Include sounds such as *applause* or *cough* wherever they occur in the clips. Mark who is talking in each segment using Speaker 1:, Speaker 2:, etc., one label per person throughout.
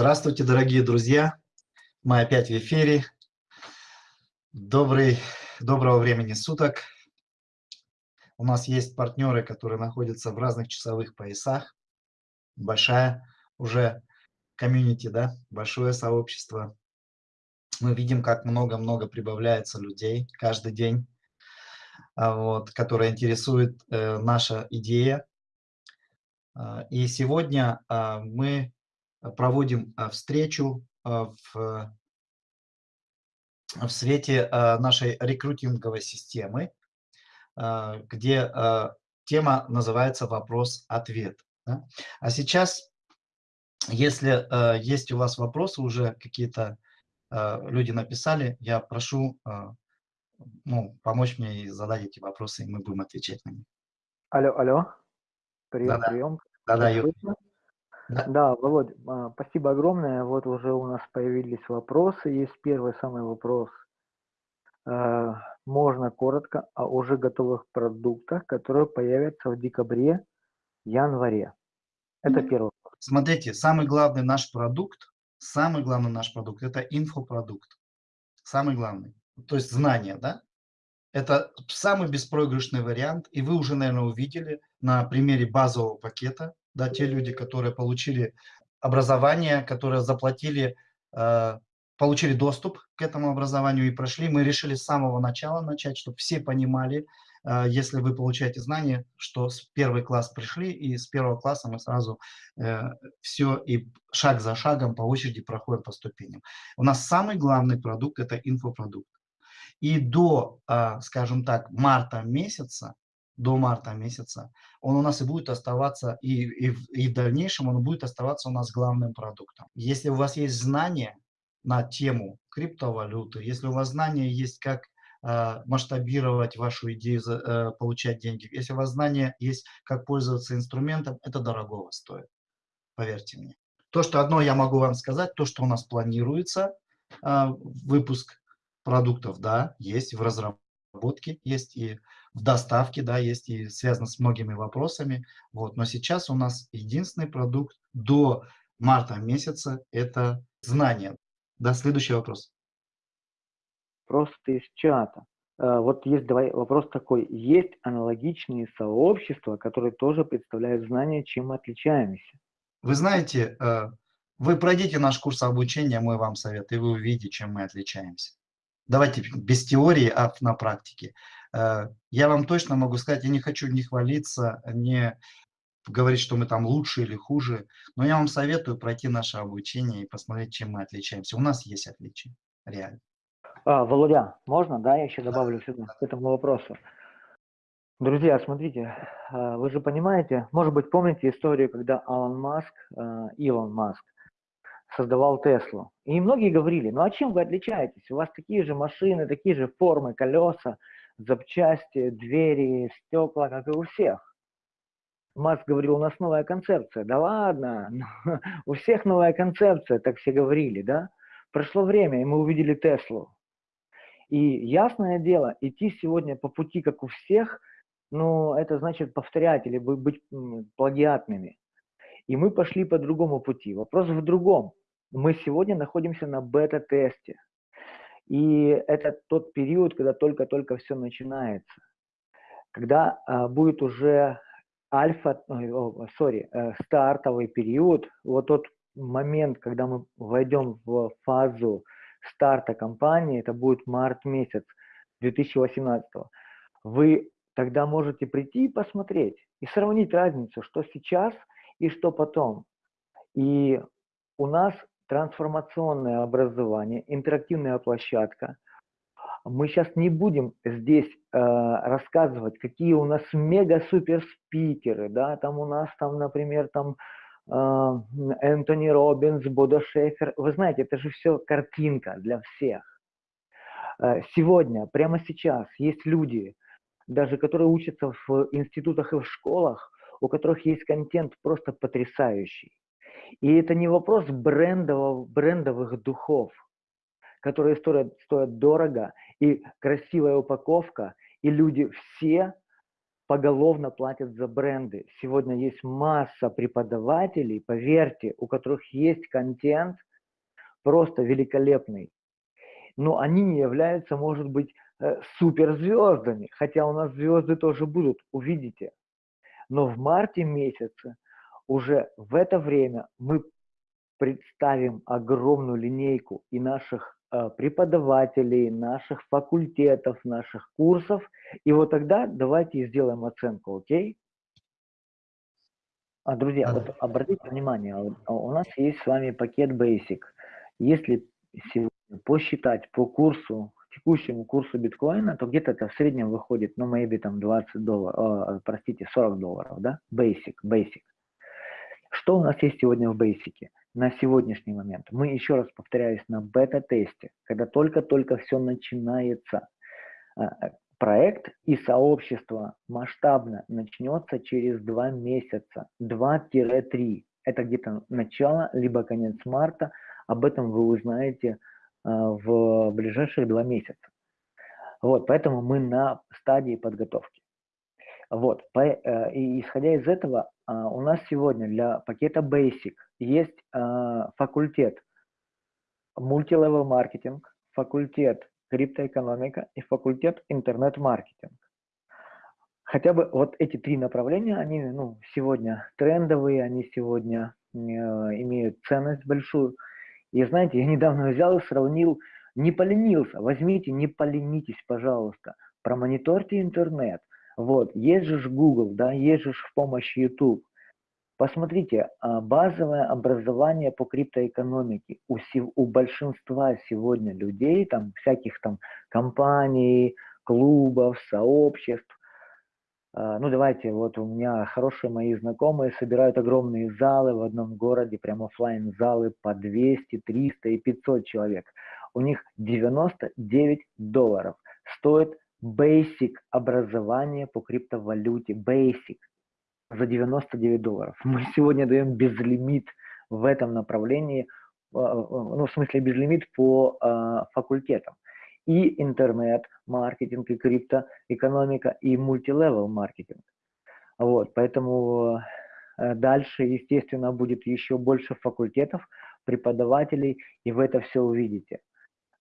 Speaker 1: Здравствуйте, дорогие друзья! Мы опять в эфире. Добрый, доброго времени суток. У нас есть партнеры, которые находятся в разных часовых поясах. Большая уже комьюнити, да, большое сообщество. Мы видим, как много-много прибавляется людей каждый день, а, вот, которые интересует э, наша идея. А, и сегодня а, мы проводим а, встречу а, в, в свете нашей рекрутинговой системы, где тема называется «Вопрос-ответ». А сейчас, если есть у вас вопросы, уже какие-то люди написали, я прошу ну, помочь мне и задать эти вопросы, и мы будем отвечать на них.
Speaker 2: Алло, алло. Прием, да -да. прием.
Speaker 1: Да-да,
Speaker 2: да. да, Володь, а, спасибо огромное. Вот уже у нас появились вопросы. Есть первый самый вопрос. А, можно коротко о уже готовых продуктах, которые появятся в декабре, январе. Это первый вопрос.
Speaker 1: Смотрите, самый главный наш продукт, самый главный наш продукт – это инфопродукт. Самый главный. То есть знания, да? Это самый беспроигрышный вариант, и вы уже, наверное, увидели на примере базового пакета, да, те люди, которые получили образование, которые заплатили, э, получили доступ к этому образованию и прошли, мы решили с самого начала начать, чтобы все понимали, э, если вы получаете знания, что с первый класс пришли, и с первого класса мы сразу э, все и шаг за шагом по очереди проходим по ступеням. У нас самый главный продукт – это инфопродукт. И до, э, скажем так, марта месяца до марта месяца, он у нас и будет оставаться, и, и, и в дальнейшем он будет оставаться у нас главным продуктом. Если у вас есть знания на тему криптовалюты, если у вас знания есть, как э, масштабировать вашу идею, э, получать деньги, если у вас знания есть, как пользоваться инструментом, это дорогого стоит, поверьте мне. То, что одно я могу вам сказать, то, что у нас планируется, э, выпуск продуктов, да, есть в разработке, есть и в доставке, да, есть и связано с многими вопросами. Вот. Но сейчас у нас единственный продукт до марта месяца – это знания. Да, следующий вопрос.
Speaker 2: Просто из чата. Э, вот есть давай вопрос такой. Есть аналогичные сообщества, которые тоже представляют знания, чем мы отличаемся?
Speaker 1: Вы знаете, э, вы пройдите наш курс обучения, мой вам совет, и вы увидите, чем мы отличаемся. Давайте без теории, а на практике. Э, я вам точно могу сказать, я не хочу не хвалиться, не говорить, что мы там лучше или хуже, но я вам советую пройти наше обучение и посмотреть, чем мы отличаемся. У нас есть отличия, реально.
Speaker 2: А, Володя, можно, да, я еще добавлю да. сюда, к этому вопросу. Друзья, смотрите, э, вы же понимаете, может быть, помните историю, когда Алан Маск, э, Илон Маск, создавал Теслу. И многие говорили, ну а чем вы отличаетесь? У вас такие же машины, такие же формы, колеса, запчасти, двери, стекла, как и у всех. Маск говорил, у нас новая концепция. Да ладно, *laughs* у всех новая концепция, так все говорили, да? Прошло время, и мы увидели Теслу. И ясное дело, идти сегодня по пути, как у всех, ну, это значит повторять или быть плагиатными. И мы пошли по другому пути. Вопрос в другом. Мы сегодня находимся на бета-тесте. И это тот период, когда только-только все начинается. Когда а, будет уже альфа, сори, э, стартовый период, вот тот момент, когда мы войдем в фазу старта компании, это будет март месяц 2018. Вы тогда можете прийти и посмотреть, и сравнить разницу, что сейчас и что потом. И у нас трансформационное образование, интерактивная площадка. Мы сейчас не будем здесь э, рассказывать, какие у нас мега-супер спикеры, да, там у нас там, например, там э, Энтони Робинс, Бодо Шефер. Вы знаете, это же все картинка для всех. Э, сегодня, прямо сейчас, есть люди, даже которые учатся в институтах и в школах, у которых есть контент просто потрясающий. И это не вопрос брендового, брендовых духов, которые стоят, стоят дорого, и красивая упаковка, и люди все поголовно платят за бренды. Сегодня есть масса преподавателей, поверьте, у которых есть контент просто великолепный. Но они не являются, может быть, э, суперзвездами, хотя у нас звезды тоже будут, увидите. Но в марте месяце, уже в это время мы представим огромную линейку и наших э, преподавателей, наших факультетов, наших курсов. И вот тогда давайте сделаем оценку, окей? А, друзья, вот обратите внимание, у нас есть с вами пакет Basic. Если посчитать по курсу, текущему курсу биткоина, то где-то это в среднем выходит, ну, maybe там 20 долларов, э, простите, 40 долларов, да? Basic, Basic. Что у нас есть сегодня в Basic? На сегодняшний момент. Мы, еще раз повторяюсь, на бета-тесте, когда только-только все начинается. А, проект и сообщество масштабно начнется через два месяца, 2-3. Это где-то начало, либо конец марта. Об этом вы узнаете а, в ближайшие два месяца. Вот, поэтому мы на стадии подготовки. Вот, по, э, и исходя из этого, а, у нас сегодня для пакета Basic есть а, факультет мультилевел маркетинг, факультет криптоэкономика и факультет интернет-маркетинг. Хотя бы вот эти три направления, они ну, сегодня трендовые, они сегодня э, имеют ценность большую. И знаете, я недавно взял и сравнил, не поленился, возьмите, не поленитесь, пожалуйста, промониторьте интернет, вот, есть Google, да, есть в помощь YouTube. Посмотрите, а, базовое образование по криптоэкономике у, у большинства сегодня людей, там всяких там компаний, клубов, сообществ. А, ну давайте, вот у меня хорошие мои знакомые собирают огромные залы в одном городе, прям офлайн залы по 200, 300 и 500 человек. У них 99 долларов стоит basic образование по криптовалюте, basic, за 99 долларов. *laughs* Мы сегодня даем безлимит в этом направлении, а, а, ну, в смысле безлимит по э, факультетам. И интернет, маркетинг, и криптоэкономика, и мультилевел маркетинг. Вот, поэтому дальше, естественно, будет еще больше факультетов, преподавателей, и вы это все увидите.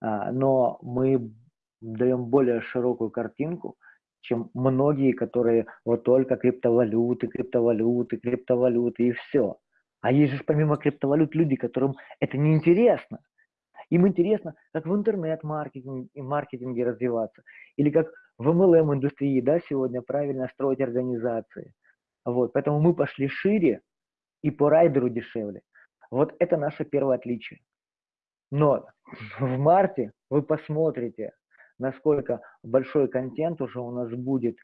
Speaker 2: А, но мы даем более широкую картинку, чем многие, которые вот только криптовалюты, криптовалюты, криптовалюты и все. А есть же помимо криптовалют люди, которым это не интересно. Им интересно, как в интернет-маркетинге маркетинге развиваться, или как в MLM-индустрии да, сегодня правильно строить организации. Вот, поэтому мы пошли шире и по райдеру дешевле. Вот это наше первое отличие. Но в марте вы посмотрите, насколько большой контент уже у нас будет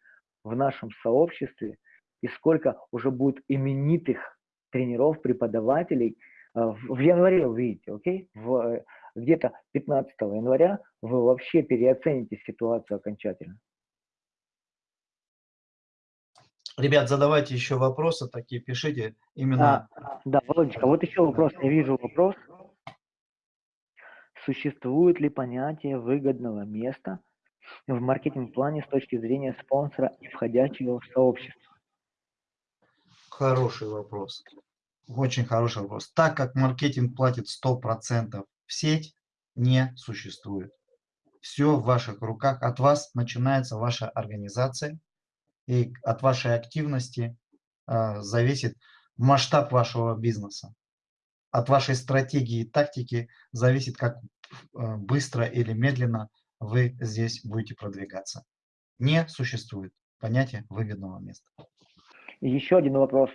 Speaker 2: в нашем сообществе и сколько уже будет именитых тренеров, преподавателей. Э, в январе увидите, окей? В, где-то 15 января вы вообще переоцените ситуацию окончательно.
Speaker 1: Ребят, задавайте еще вопросы такие, пишите именно.
Speaker 2: А, да, Володечка, вот еще вопрос, я вижу вопрос. Существует ли понятие выгодного места в маркетинг-плане с точки зрения спонсора и входящего в сообщество?
Speaker 1: Хороший вопрос. Очень хороший вопрос. Так как маркетинг платит 100% в сеть, не существует. Все в ваших руках. От вас начинается ваша организация. И от вашей активности э, зависит масштаб вашего бизнеса. От вашей стратегии и тактики зависит, как Э, быстро или медленно вы здесь будете продвигаться. Не существует понятия выгодного места.
Speaker 2: еще один вопрос.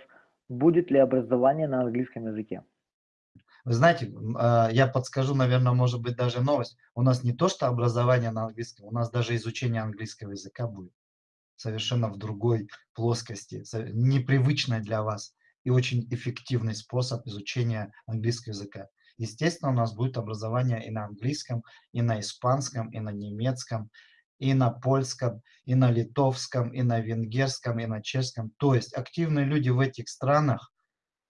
Speaker 2: Будет ли образование на английском языке?
Speaker 1: Вы знаете, а, я подскажу, наверное, может быть даже новость. У нас не то, что образование на английском, у нас даже изучение английского языка будет совершенно в другой плоскости, непривычной для вас и очень эффективный способ изучения английского языка. Естественно, у нас будет образование и на английском, и на испанском, и на немецком, и на польском, и на литовском, и на венгерском, и на чешском. То есть активные люди в этих странах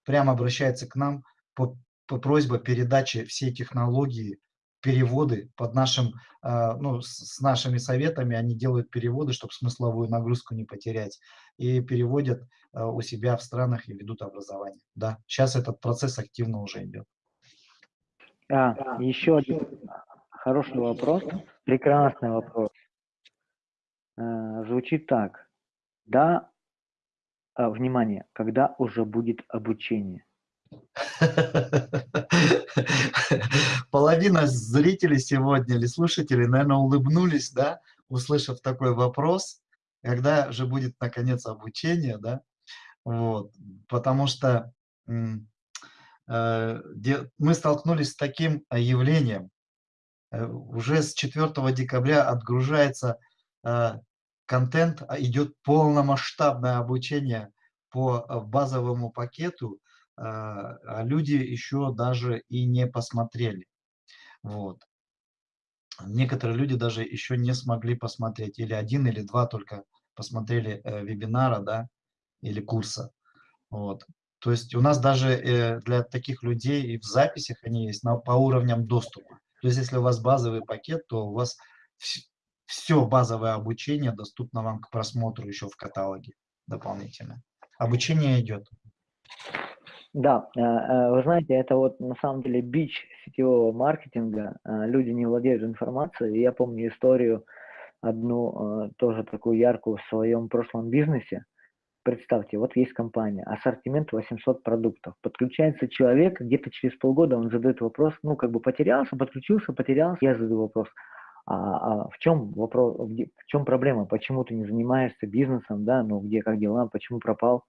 Speaker 1: прямо обращаются к нам по, по просьбе передачи всей технологии переводы под нашим, а, ну, с нашими советами, они делают переводы, чтобы смысловую нагрузку не потерять, и переводят а, у себя в странах и ведут образование. Да, сейчас этот процесс активно уже идет.
Speaker 2: А, еще один хороший вопрос, прекрасный вопрос. Звучит так. Да, внимание, когда уже будет обучение?
Speaker 1: Половина зрителей сегодня или слушателей, наверное, улыбнулись, да, услышав такой вопрос, когда же будет, наконец, обучение, да, вот, потому что э, мы столкнулись с таким явлением. Э, уже с 4 декабря отгружается э, контент, а идет полномасштабное обучение по базовому пакету, а, а люди еще даже и не посмотрели. Вот. Некоторые люди даже еще не смогли посмотреть, или один, или два только посмотрели э, вебинара, да, или курса. Вот. То есть у нас даже э, для таких людей и в записях они есть на, по уровням доступа. То есть если у вас базовый пакет, то у вас все базовое обучение доступно вам к просмотру еще в каталоге дополнительно. Обучение идет.
Speaker 2: Да, э, э, вы знаете, это вот на самом деле бич сетевого маркетинга. Э, люди не владеют информацией. Я помню историю одну, тоже такую яркую в своем прошлом бизнесе. Представьте, вот есть компания, ассортимент 800 продуктов. Подключается человек, где-то через полгода он задает вопрос, ну, как бы потерялся, подключился, потерялся. Я задаю вопрос, а, а в чем вопрос, в чем проблема, почему ты не занимаешься бизнесом, да, ну, где, как дела, почему пропал?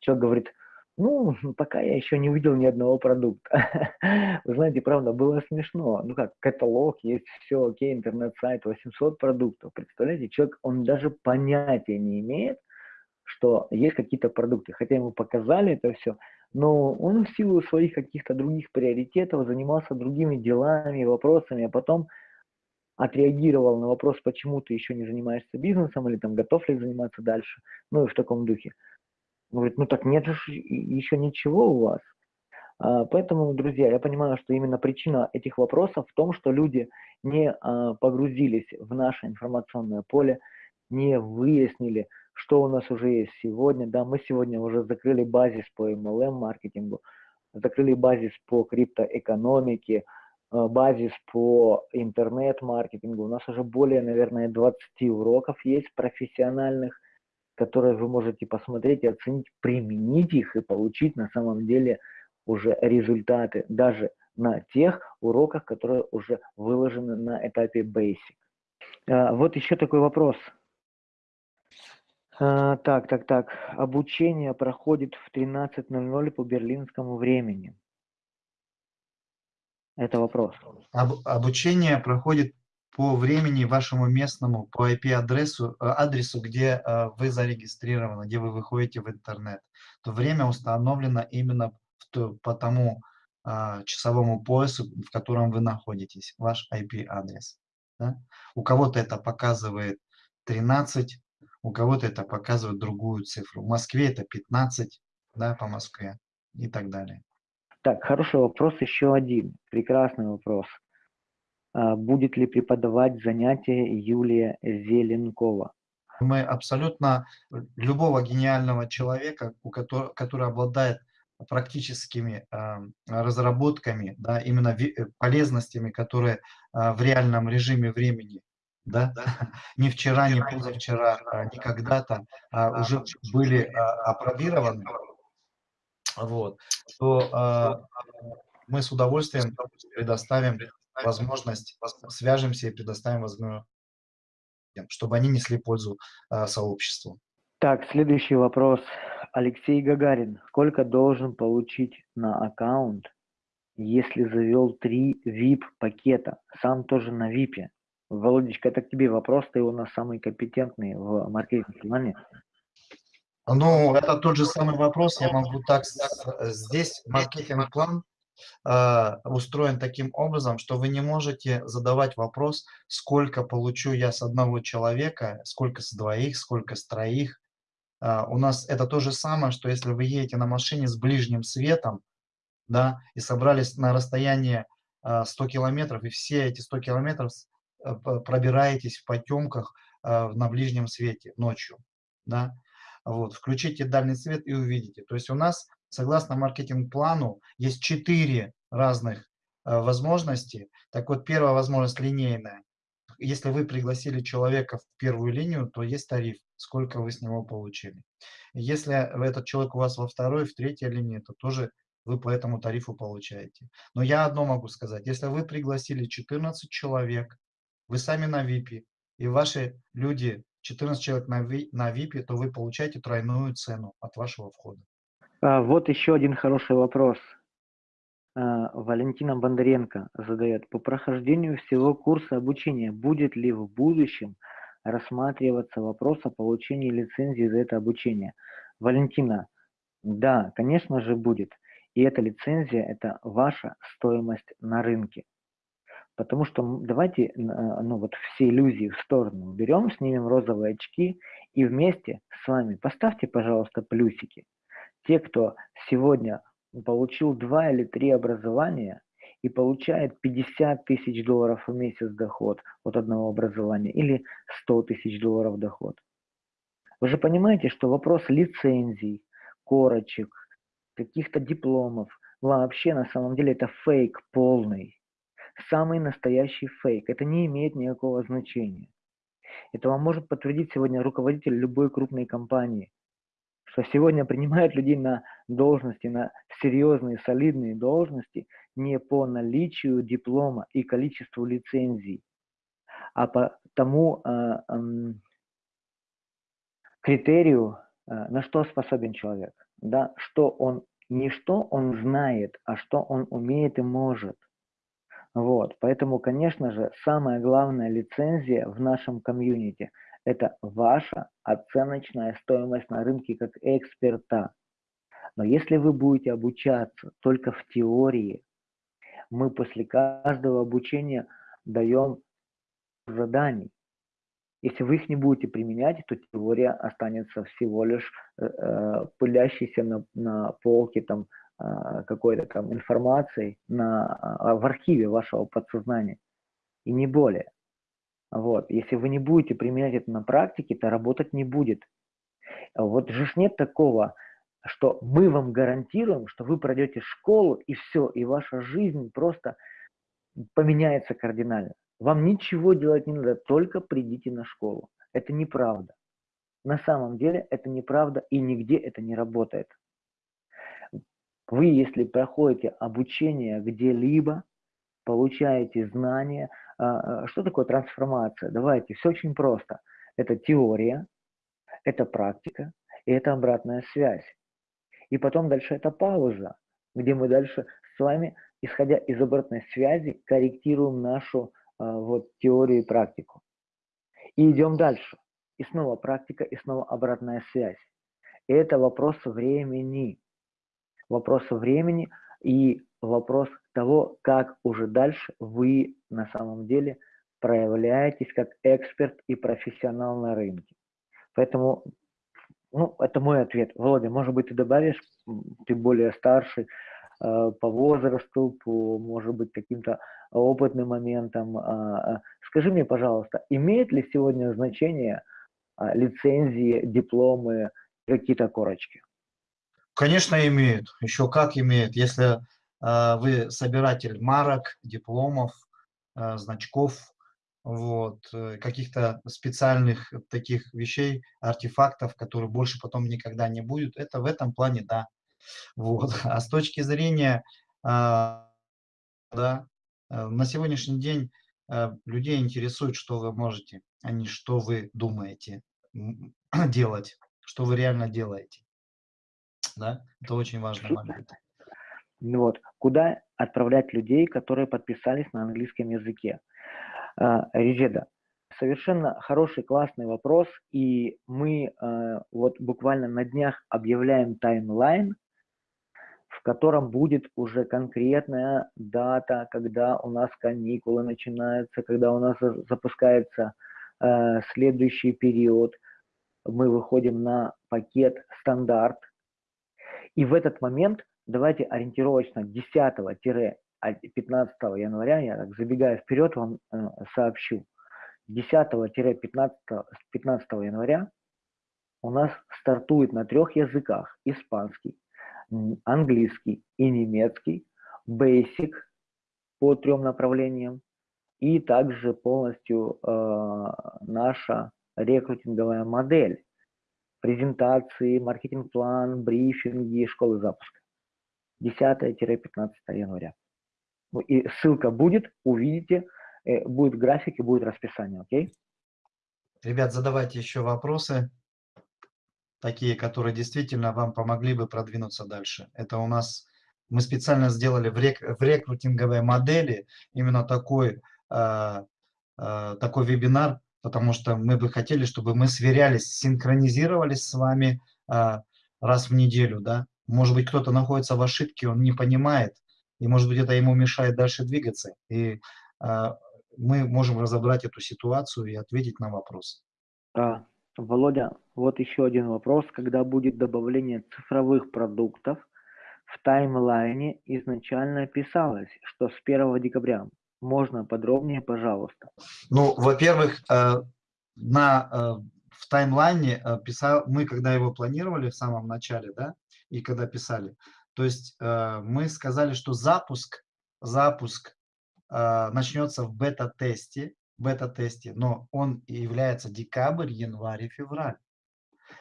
Speaker 2: Человек говорит, ну, пока я еще не увидел ни одного продукта. *laughs* Вы знаете, правда, было смешно. Ну как, каталог есть, все окей, интернет-сайт, 800 продуктов. Представляете, человек, он даже понятия не имеет, что есть какие-то продукты. Хотя ему показали это все, но он в силу своих каких-то других приоритетов занимался другими делами, вопросами, а потом отреагировал на вопрос, почему ты еще не занимаешься бизнесом или там готов ли заниматься дальше, ну и в таком духе. Говорит, ну так нет же еще ничего у вас. А, поэтому, друзья, я понимаю, что именно причина этих вопросов в том, что люди не а, погрузились в наше информационное поле, не выяснили, что у нас уже есть сегодня. Да, мы сегодня уже закрыли базис по MLM-маркетингу, закрыли базис по криптоэкономике, а, базис по интернет-маркетингу. У нас уже более, наверное, 20 уроков есть профессиональных, которые вы можете посмотреть и оценить, применить их и получить на самом деле уже результаты даже на тех уроках, которые уже выложены на этапе Basic. А, вот еще такой вопрос. А, так, так, так. Обучение проходит в 13.00 по берлинскому времени. Это вопрос.
Speaker 1: Об, обучение проходит по времени вашему местному, по IP-адресу, э, адресу, где э, вы зарегистрированы, где вы выходите в интернет, то время установлено именно по тому а, часовому поясу, в котором вы находитесь, ваш IP-адрес. Да? У кого-то это показывает 13, у кого-то это показывает другую цифру. В Москве это 15, да, по Москве и так далее.
Speaker 2: Так, хороший вопрос еще один. Прекрасный вопрос. А, будет ли преподавать занятия Юлия Зеленкова.
Speaker 1: Мы абсолютно любого гениального человека, у которого, который обладает практическими э, разработками, да, именно э, полезностями, которые э, в реальном режиме времени, да, *laughs* не вчера, не позавчера, а не когда-то а уже были а, опробированы, вот, то а, мы с удовольствием. предоставим возможность, свяжемся и предоставим возможность, чтобы они несли пользу э, сообществу.
Speaker 2: Так, следующий вопрос. Алексей Гагарин. Сколько должен получить на аккаунт, если завел три VIP-пакета? Сам тоже на VIP. Володечка, это к тебе вопрос, ты у нас самый компетентный в маркетинге.
Speaker 1: Ну, это тот же самый вопрос. Я могу так... Здесь маркетинг-план а, устроен таким образом, что вы не можете задавать вопрос, сколько получу я с одного человека, сколько с двоих, сколько с троих. А, у нас это то же самое, что если вы едете на машине с ближним светом, да, и собрались на расстоянии 100 километров, и все эти 100 километров пробираетесь в потемках на ближнем свете ночью. Да? Вот, включите дальний свет и увидите. То есть у нас, согласно маркетинг-плану, есть четыре разных возможности. Так вот, первая возможность линейная. Если вы пригласили человека в первую линию, то есть тариф, сколько вы с него получили. Если этот человек у вас во второй, в третьей линии, то тоже вы по этому тарифу получаете. Но я одно могу сказать. Если вы пригласили 14 человек, вы сами на VIP, и ваши люди 14 человек на VIP, то вы получаете тройную цену от вашего входа.
Speaker 2: А, вот еще один хороший вопрос. А, Валентина Бондаренко задает. По прохождению всего курса обучения будет ли в будущем рассматриваться вопрос о получении лицензии за это обучение? Валентина, да, конечно же будет. И эта лицензия – это ваша стоимость на рынке. Потому что давайте ну, вот все иллюзии в сторону берем, снимем розовые очки и вместе с вами поставьте, пожалуйста, плюсики. Те, кто сегодня получил два или три образования и получает 50 тысяч долларов в месяц доход от одного образования или 100 тысяч долларов доход. Вы же понимаете, что вопрос лицензий, корочек, каких-то дипломов, вообще на самом деле это фейк полный. Самый настоящий фейк. Это не имеет никакого значения. Это вам может подтвердить сегодня руководитель любой крупной компании что сегодня принимают людей на должности, на серьезные, солидные должности не по наличию диплома и количеству лицензий, а по тому э, э, критерию, э, на что способен человек, да, что он, не что он знает, а что он умеет и может. Вот, поэтому, конечно же, самая главная лицензия в нашем комьюнити – это ваша оценочная стоимость на рынке как эксперта. Но если вы будете обучаться только в теории, мы после каждого обучения даем заданий. Если вы их не будете применять, то теория останется всего лишь э, э пылящейся на, на полке там, э, какой-то там информацией на, э, в архиве вашего подсознания. И не более. Вот. Если вы не будете применять это на практике, то работать не будет. Вот же нет такого, что мы вам гарантируем, что вы пройдете школу и все, и ваша жизнь просто поменяется кардинально. Вам ничего делать не надо, только придите на школу. Это неправда. На самом деле это неправда и нигде это не работает. Вы, если проходите обучение где-либо, получаете знания, что такое трансформация? Давайте, все очень просто. Это теория, это практика и это обратная связь. И потом дальше это пауза, где мы дальше с вами, исходя из обратной связи, корректируем нашу а, вот, теорию и практику. И идем дальше. И снова практика, и снова обратная связь. И это вопрос времени. Вопрос времени и вопрос того, как уже дальше вы на самом деле проявляетесь как эксперт и профессионал на рынке. Поэтому, ну, это мой ответ. Володя, может быть, ты добавишь, ты более старший э, по возрасту, по, может быть, каким-то опытным моментам. Э, скажи мне, пожалуйста, имеет ли сегодня значение э, лицензии, дипломы, какие-то корочки?
Speaker 1: Конечно, имеет. Еще как имеет. Если а, вы собиратель марок, дипломов, а, значков, вот, э, каких-то специальных таких вещей, артефактов, которые больше потом никогда не будет. Это в этом плане, да. Вот. А с точки зрения, а, да, э, на сегодняшний день э, людей интересует, что вы можете, а не что вы думаете *clears throat* делать, что вы реально делаете. Да, это очень важный момент.
Speaker 2: Вот. Куда отправлять людей, которые подписались на английском языке? А, Резеда, совершенно хороший, классный вопрос, и мы а, вот буквально на днях объявляем таймлайн, в котором будет уже конкретная дата, когда у нас каникулы начинаются, когда у нас запускается э, следующий период. Мы выходим на пакет стандарт. И в этот момент давайте ориентировочно 10 15 января, я так забегая вперед, вам э, сообщу. 10-15 15 января у нас стартует на трех языках. Испанский, английский и немецкий. Basic по трем направлениям. И также полностью э, наша рекрутинговая модель. Презентации, маркетинг-план, брифинги, школы запуска. 10-15 января. Ну, и ссылка будет, увидите, э, будет график и будет расписание, окей?
Speaker 1: Ребят, задавайте еще вопросы, такие, которые действительно вам помогли бы продвинуться дальше. Это у нас, мы специально сделали в, рек, в рекрутинговой модели именно такой, э, э, такой вебинар, потому что мы бы хотели, чтобы мы сверялись, синхронизировались с вами э, раз в неделю, да. Может быть, кто-то находится в ошибке, он не понимает, и, может быть, это ему мешает дальше двигаться. И э, мы можем разобрать эту ситуацию и ответить на вопрос.
Speaker 2: А, Володя, вот еще один вопрос. Когда будет добавление цифровых продуктов, в таймлайне изначально писалось, что с 1 декабря. Можно подробнее, пожалуйста?
Speaker 1: Ну, во-первых, э, на, э, в таймлайне э, писал, мы когда его планировали в самом начале, да, и когда писали, то есть мы сказали, что запуск, запуск начнется в бета-тесте, бета-тесте, но он является декабрь, январь февраль.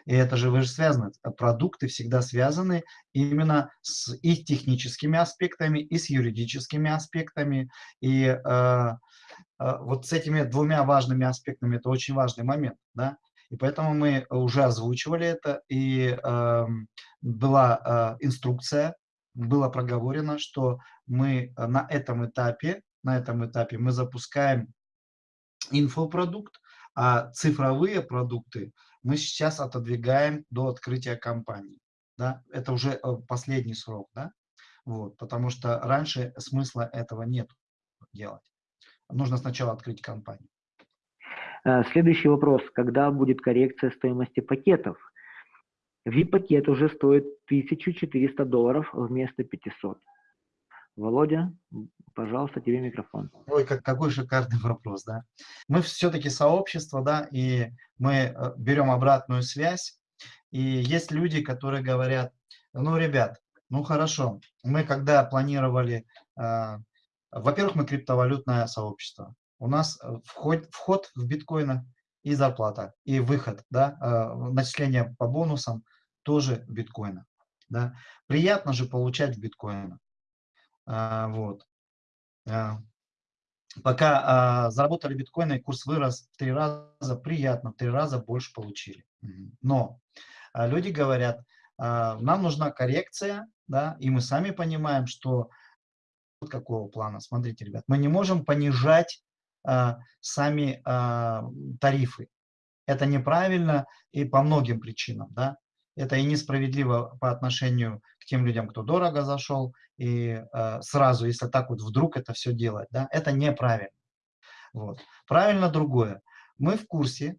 Speaker 1: И это же вы же связаны, продукты всегда связаны именно с и техническими аспектами, и с юридическими аспектами. И э, э, вот с этими двумя важными аспектами, это очень важный момент. Да? И поэтому мы уже озвучивали это, и э, была э, инструкция, было проговорено, что мы на этом этапе, на этом этапе мы запускаем инфопродукт, а цифровые продукты мы сейчас отодвигаем до открытия компании. Да? Это уже э, последний срок, да? вот, потому что раньше смысла этого нет делать. Нужно сначала открыть компанию.
Speaker 2: Э, следующий вопрос. Когда будет коррекция стоимости пакетов? VIP-пакет уже стоит 1400 долларов вместо 500. Володя, пожалуйста, тебе микрофон.
Speaker 1: Ой, как, какой шикарный *laughs* вопрос, да. Мы все-таки сообщество, да, и мы э, берем обратную связь, и есть люди, которые говорят, ну, ребят, ну, хорошо, мы когда планировали, э, во-первых, мы криптовалютное сообщество, у нас э, вход, вход в биткоина и зарплата, и выход, да, э, начисление по бонусам тоже биткоина. Да. Приятно же получать в биткоинах. А, вот. А, пока а, заработали биткоины, курс вырос в три раза, приятно, в три раза больше получили. Но люди говорят, нам нужна коррекция, да, и мы сами понимаем, что вот какого плана. Смотрите, ребят, мы не можем понижать сами тарифы. Это неправильно и по многим причинам. Да? Это и несправедливо по отношению тем людям, кто дорого зашел, и э, сразу, если так вот вдруг это все делать, да, это неправильно. Вот. Правильно другое. Мы в курсе,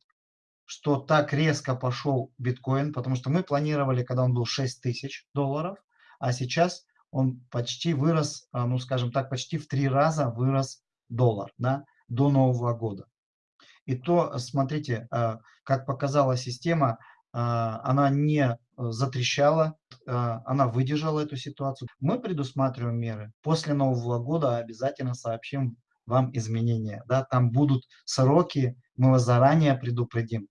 Speaker 1: что так резко пошел биткоин, потому что мы планировали, когда он был 6 тысяч долларов, а сейчас он почти вырос, ну скажем так, почти в три раза вырос доллар, да, до Нового года. И то, смотрите, э, как показала система, э, она не затрещала, э, она выдержала эту ситуацию. Мы предусматриваем меры. После Нового года обязательно сообщим вам изменения. Да, там будут сроки, мы вас заранее предупредим.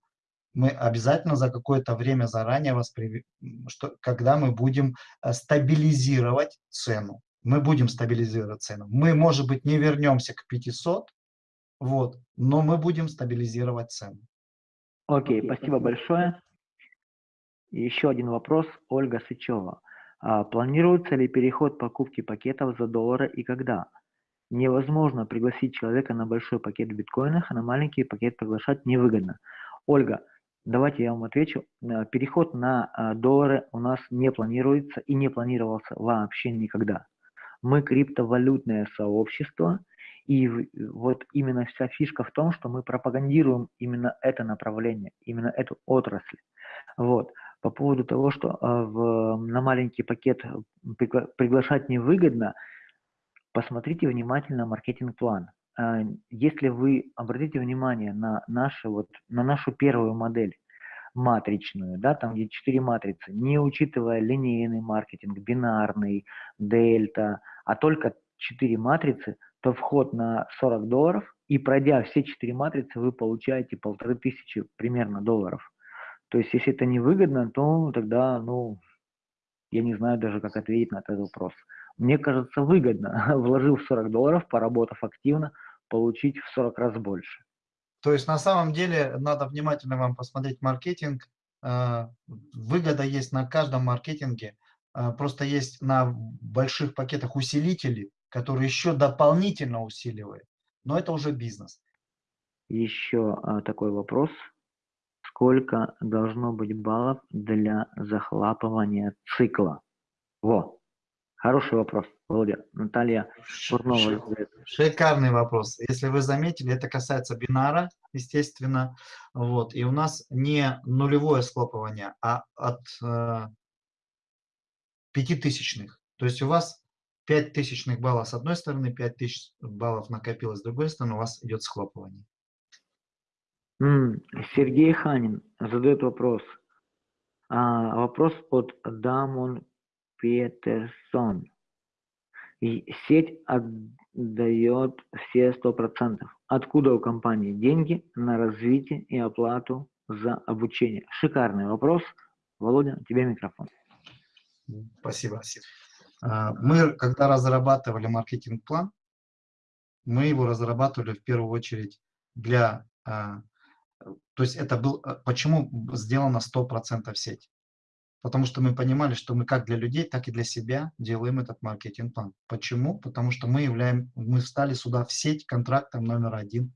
Speaker 1: Мы обязательно за какое-то время заранее вас, что, когда мы будем стабилизировать цену. Мы будем стабилизировать цену. Мы, может быть, не вернемся к 500, вот. Но мы будем стабилизировать цену.
Speaker 2: Окей, okay, спасибо большое. Еще один вопрос. Ольга Сычева. А, планируется ли переход покупки пакетов за доллары и когда? Невозможно пригласить человека на большой пакет в биткоинах, а на маленький пакет приглашать невыгодно. Ольга, давайте я вам отвечу. Э, переход на а, доллары у нас не планируется и не планировался вообще никогда. Мы криптовалютное сообщество, и вот именно вся фишка в том, что мы пропагандируем именно это направление, именно эту отрасль. Вот. По поводу того, что э, в, на маленький пакет пригла приглашать невыгодно, посмотрите внимательно маркетинг-план. А, если вы обратите внимание на, наши, вот, на нашу первую модель, матричную, да, там где четыре матрицы, не учитывая линейный маркетинг, бинарный, дельта, а только четыре матрицы, то вход на 40 долларов, и пройдя все четыре матрицы, вы получаете полторы тысячи примерно долларов. То есть, если это невыгодно, то тогда, ну, я не знаю даже, как ответить на этот вопрос. Мне кажется, выгодно, *laughs* вложив 40 долларов, поработав активно, получить в 40 раз больше.
Speaker 1: То есть на самом деле надо внимательно вам посмотреть маркетинг. А, выгода есть на каждом маркетинге. А, просто есть на больших пакетах усилители, которые еще дополнительно усиливают. Но это уже бизнес.
Speaker 2: Еще а, такой вопрос. Сколько должно быть баллов для захлапывания цикла? Во, хороший вопрос. Володя, Наталья Курнова.
Speaker 1: Шикарный вопрос. Если вы заметили, это касается бинара, естественно. Вот. И у нас не нулевое схлопывание, а от э, пятитысячных. То есть у вас пять тысячных баллов с одной стороны, пять тысяч баллов накопилось с другой стороны, у вас идет схлопывание.
Speaker 2: Сергей Ханин задает вопрос. А, вопрос от Дамон Петерсон. Сеть отдает все 100%. Откуда у компании деньги на развитие и оплату за обучение? Шикарный вопрос. Володя, тебе микрофон.
Speaker 1: Спасибо. А, мы, когда разрабатывали маркетинг-план, мы его разрабатывали в первую очередь для... То есть это был... А, почему сделано 100% сеть? Потому что мы понимали, что мы как для людей, так и для себя делаем этот маркетинг-план. Почему? Потому что мы являем, мы встали сюда в сеть контрактом номер один.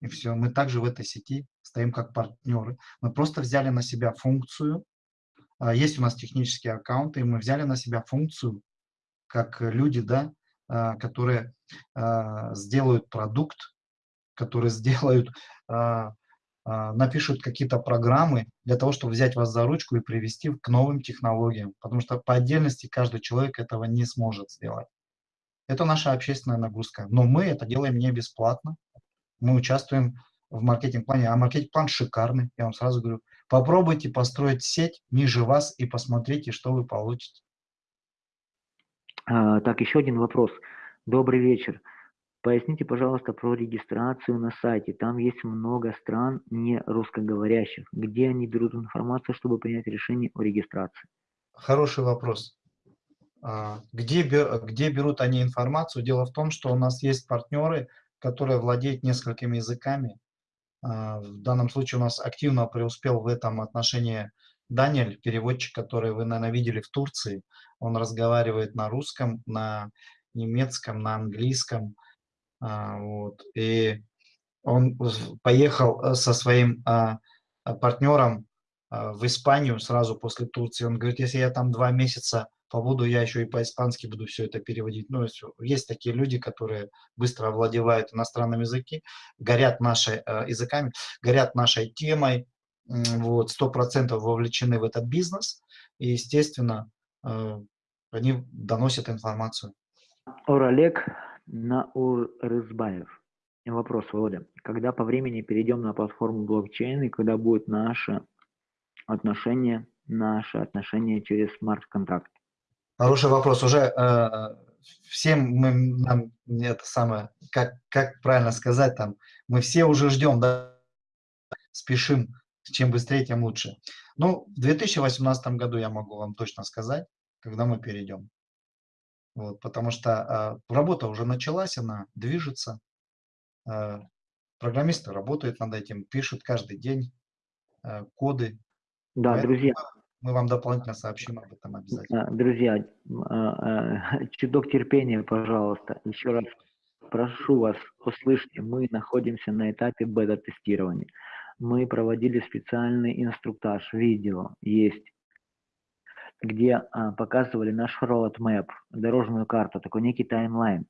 Speaker 1: И все. Мы также в этой сети стоим как партнеры. Мы просто взяли на себя функцию. А, есть у нас технические аккаунты, и мы взяли на себя функцию, как люди, да, а, которые а, сделают продукт, которые сделают напишут какие-то программы для того, чтобы взять вас за ручку и привести к новым технологиям, потому что по отдельности каждый человек этого не сможет сделать. Это наша общественная нагрузка. Но мы это делаем не бесплатно. Мы участвуем в маркетинг-плане, а маркетинг-план шикарный, я вам сразу говорю. Попробуйте построить сеть ниже вас и посмотрите, что вы получите.
Speaker 2: А, так, еще один вопрос. Добрый вечер. Поясните, пожалуйста, про регистрацию на сайте. Там есть много стран не русскоговорящих. Где они берут информацию, чтобы принять решение о регистрации?
Speaker 1: Хороший вопрос. А, где, где берут они информацию? Дело в том, что у нас есть партнеры, которые владеют несколькими языками. А, в данном случае у нас активно преуспел в этом отношении Даниэль, переводчик, который вы, наверное, видели в Турции. Он разговаривает на русском, на немецком, на английском. А, вот. И он поехал э, со своим а, а, партнером в Испанию сразу после Турции. Он говорит, если я там два месяца побуду, я еще и по-испански буду все это переводить. Ну, есть такие люди, которые быстро овладевают иностранными языки, горят нашей э, языками, горят нашей темой, вот, сто процентов вовлечены в этот бизнес, и, естественно, э, они доносят информацию.
Speaker 2: Ор Олег, Наурызбаев. Вопрос, Володя. Когда по времени перейдем на платформу блокчейн и когда будет наше отношение, наше отношение через смарт-контракт?
Speaker 1: Хороший вопрос. Уже э, всем мы, нам это самое, как, как правильно сказать, там, мы все уже ждем, да, спешим, чем быстрее, тем лучше. Ну, в 2018 году я могу вам точно сказать, когда мы перейдем. Вот, потому что э, работа уже началась, она движется. Э, программисты работают над этим, пишут каждый день э, коды.
Speaker 2: Да, Поэтому друзья.
Speaker 1: Мы вам дополнительно сообщим об этом обязательно.
Speaker 2: Друзья, *laughs* чуток терпения, пожалуйста. Еще раз прошу вас, услышьте, мы находимся на этапе бета-тестирования. Мы проводили специальный инструктаж, видео есть где а, показывали наш roadmap, дорожную карту, такой некий таймлайн,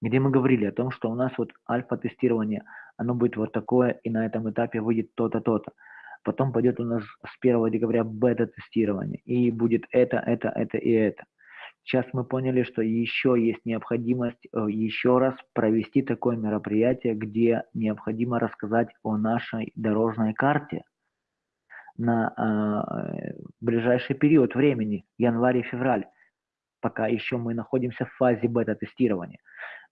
Speaker 2: где мы говорили о том, что у нас вот альфа-тестирование, оно будет вот такое, и на этом этапе выйдет то-то, то-то. Потом пойдет у нас с 1 декабря бета-тестирование, и будет это, это, это и это. Сейчас мы поняли, что еще есть необходимость э, еще раз провести такое мероприятие, где необходимо рассказать о нашей дорожной карте на э, ближайший период времени, январь и февраль, пока еще мы находимся в фазе бета-тестирования.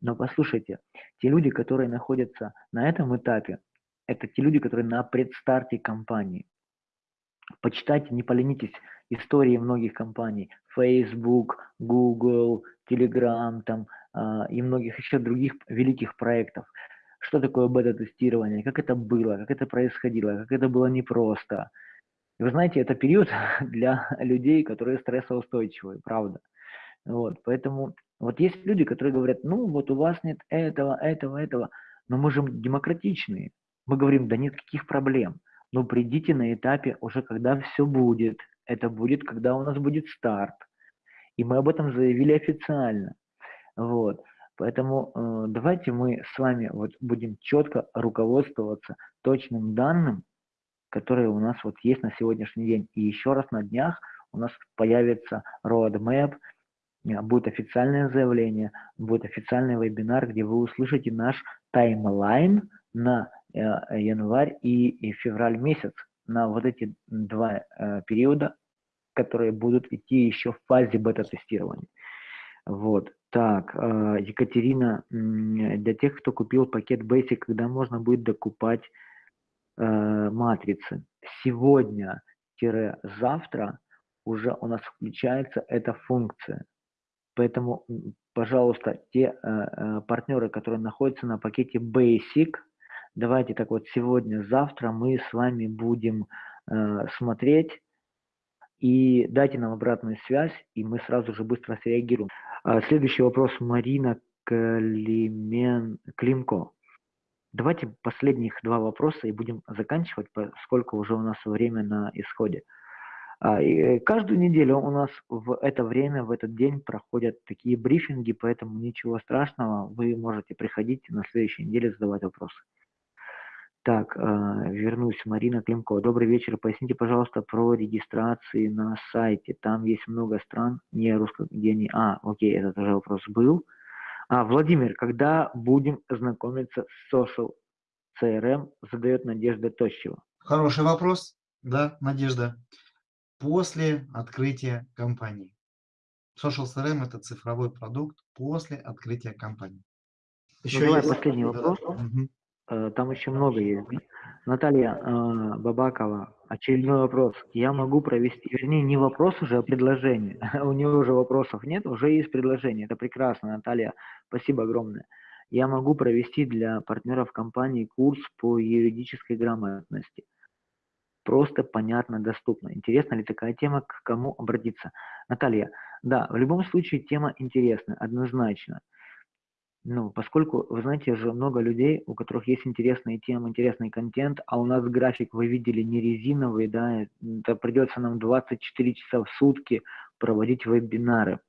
Speaker 2: Но послушайте, те люди, которые находятся на этом этапе, это те люди, которые на предстарте компании. Почитайте, не поленитесь, истории многих компаний, Facebook, Google, Telegram там, э, и многих еще других великих проектов. Что такое бета-тестирование, как это было, как это происходило, как это было непросто. Вы знаете, это период *laughs* для людей, которые стрессоустойчивые, правда. Вот, поэтому вот есть люди, которые говорят, ну вот у вас нет этого, этого, этого, но мы же демократичные. Мы говорим, да нет каких проблем. Но придите на этапе уже, когда все будет. Это будет, когда у нас будет старт. И мы об этом заявили официально. Вот. Поэтому э, давайте мы с вами вот будем четко руководствоваться точным данным, которые у нас вот есть на сегодняшний день. И еще раз на днях у нас появится roadmap, э, будет официальное заявление, будет официальный вебинар, где вы услышите наш таймлайн на э, январь и, февраль месяц, на вот эти два э, периода, которые будут идти еще в фазе бета-тестирования. Вот. Так, Екатерина, для тех, кто купил пакет Basic, когда можно будет докупать матрицы. Сегодня-завтра уже у нас включается эта функция. Поэтому, пожалуйста, те э, э, партнеры, которые находятся на пакете Basic, давайте так вот сегодня-завтра мы с вами будем э, смотреть и дайте нам обратную связь, и мы сразу же быстро среагируем. А, следующий вопрос Марина Климен... Климко. Давайте последних два вопроса и будем заканчивать, поскольку уже у нас время на исходе. А, и каждую неделю у нас в это время, в этот день проходят такие брифинги, поэтому ничего страшного, вы можете приходить на следующей неделе задавать вопросы. Так, а, вернусь, Марина Климко. Добрый вечер. Поясните, пожалуйста, про регистрации на сайте. Там есть много стран, не русско, где не... А, окей, этот уже вопрос был. А, Владимир, когда будем знакомиться с Social CRM, задает Надежда Тощева.
Speaker 1: Хороший вопрос, да, Надежда. После открытия компании. Social CRM – это цифровой продукт после открытия компании.
Speaker 2: Еще ну, давай последний вопрос. Угу. Там еще много есть. Наталья э, Бабакова, очередной вопрос. Я могу провести, вернее, не вопрос уже, а предложение. *laughs* У нее уже вопросов нет, уже есть предложение. Это прекрасно, Наталья. Спасибо огромное. Я могу провести для партнеров компании курс по юридической грамотности. Просто, понятно, доступно. Интересна ли такая тема, к кому обратиться? Наталья, да, в любом случае тема интересна, однозначно. Ну, поскольку, вы знаете, же много людей, у которых есть интересные темы, интересный контент, а у нас график, вы видели, не резиновый, да, это придется нам 24 часа в сутки проводить вебинары.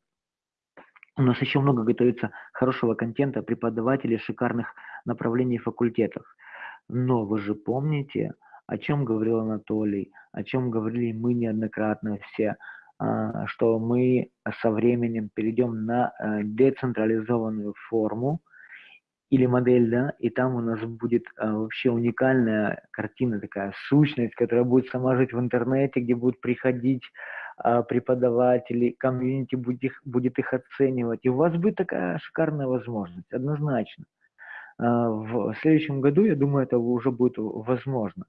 Speaker 2: У нас еще много готовится хорошего контента, преподавателей шикарных направлений факультетов. Но вы же помните, о чем говорил Анатолий, о чем говорили мы неоднократно все – что мы со временем перейдем на э, децентрализованную форму или модель, да, и там у нас будет а, вообще уникальная картина, такая сущность, которая будет сама жить в интернете, где будут приходить а, преподаватели, комьюнити будет их, будет их оценивать. И у вас будет такая шикарная возможность, однозначно. В следующем году, я думаю, это уже будет возможно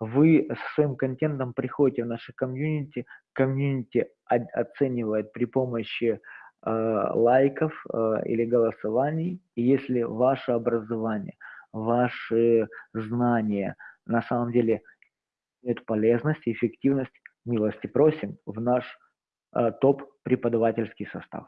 Speaker 2: вы со своим контентом приходите в наше комьюнити, комьюнити оценивает при помощи э, лайков э, или голосований, и если ваше образование, ваши знания на самом деле имеют полезность и эффективность, милости просим в наш э, топ преподавательский состав.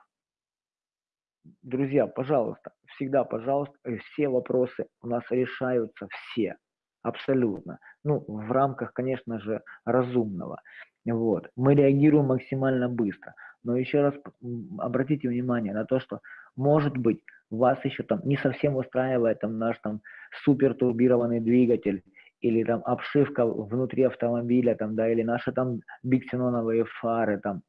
Speaker 2: Друзья, пожалуйста, всегда, пожалуйста, все вопросы у нас решаются все абсолютно. Ну, в рамках, конечно же, разумного. Вот. Мы реагируем максимально быстро. Но еще раз обратите внимание на то, что, может быть, вас еще там не совсем устраивает там наш там супер турбированный двигатель или там обшивка внутри автомобиля, там, да, или наши там биксеноновые фары, там,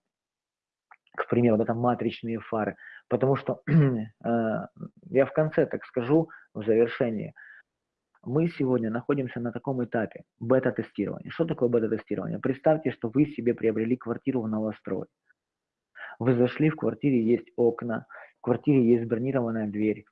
Speaker 2: к примеру, да, там матричные фары, потому что *clears throat* э, я в конце так скажу, в завершении, мы сегодня находимся на таком этапе бета-тестирования. Что такое бета-тестирование? Представьте, что вы себе приобрели квартиру в новострой. Вы зашли, в квартире есть окна, в квартире есть бронированная дверь,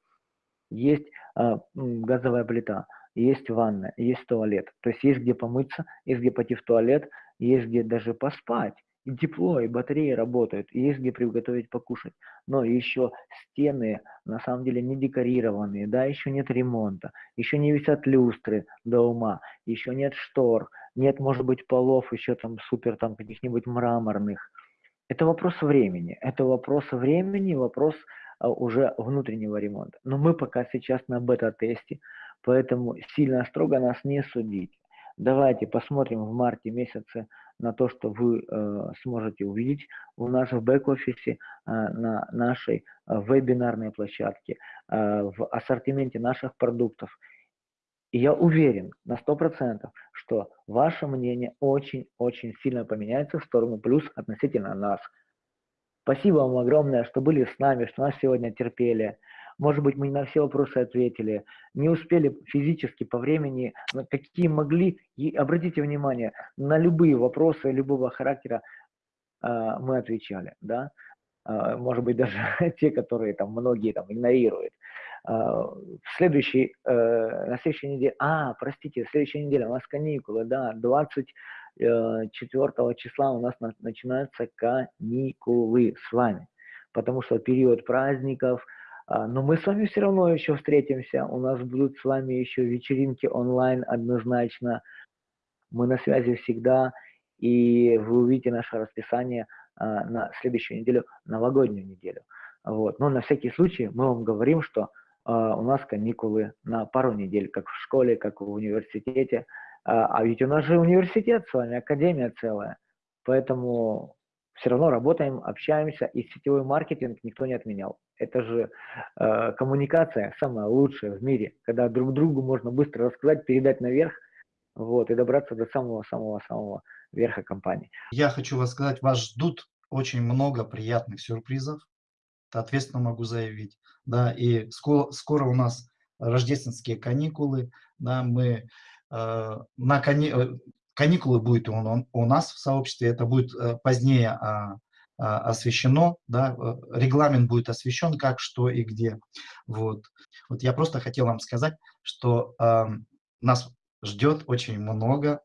Speaker 2: есть э, газовая плита, есть ванна, есть туалет. То есть есть где помыться, есть где пойти в туалет, есть где даже поспать. И тепло, и батареи работают, и есть где приготовить покушать. Но еще стены на самом деле не декорированные, да, еще нет ремонта, еще не висят люстры до ума, еще нет штор, нет, может быть, полов еще там супер там каких-нибудь мраморных. Это вопрос времени, это вопрос времени, вопрос а, уже внутреннего ремонта. Но мы пока сейчас на бета-тесте, поэтому сильно строго нас не судить. Давайте посмотрим в марте месяце на то, что вы э, сможете увидеть у нас в бэк-офисе, э, на нашей э, вебинарной площадке, э, в ассортименте наших продуктов. И я уверен на 100%, что ваше мнение очень-очень сильно поменяется в сторону плюс относительно нас. Спасибо вам огромное, что были с нами, что нас сегодня терпели. Может быть, мы не на все вопросы ответили, не успели физически по времени, какие могли. И обратите внимание, на любые вопросы любого характера э, мы отвечали, да. Э, может быть, даже *laughs* те, которые там многие там игнорируют. Э, в следующей, э, на следующей неделе, а, простите, в следующей неделе у нас каникулы, да, 24 числа у нас на, начинаются каникулы с вами, потому что период праздников – а, но мы с вами все равно еще встретимся. У нас будут с вами еще вечеринки онлайн однозначно. Мы на связи всегда. И вы увидите наше расписание а, на следующую неделю, новогоднюю неделю. Вот. Но на всякий случай мы вам говорим, что а, у нас каникулы на пару недель, как в школе, как в университете. А ведь у нас же университет с вами, академия целая. Поэтому все равно работаем, общаемся, и сетевой маркетинг никто не отменял. Это же э, коммуникация самая лучшая в мире, когда друг другу можно быстро рассказать, передать наверх, вот, и добраться до самого-самого-самого верха компании.
Speaker 1: Я хочу вас сказать, вас ждут очень много приятных сюрпризов, ответственно могу заявить, да, и скоро, скоро у нас рождественские каникулы, да, мы э, на кани... Э, каникулы будет у, у нас в сообществе, это будет э, позднее а, освещено, да, э, регламент будет освещен, как, что и где. Вот, вот я просто хотел вам сказать, что э, нас ждет очень много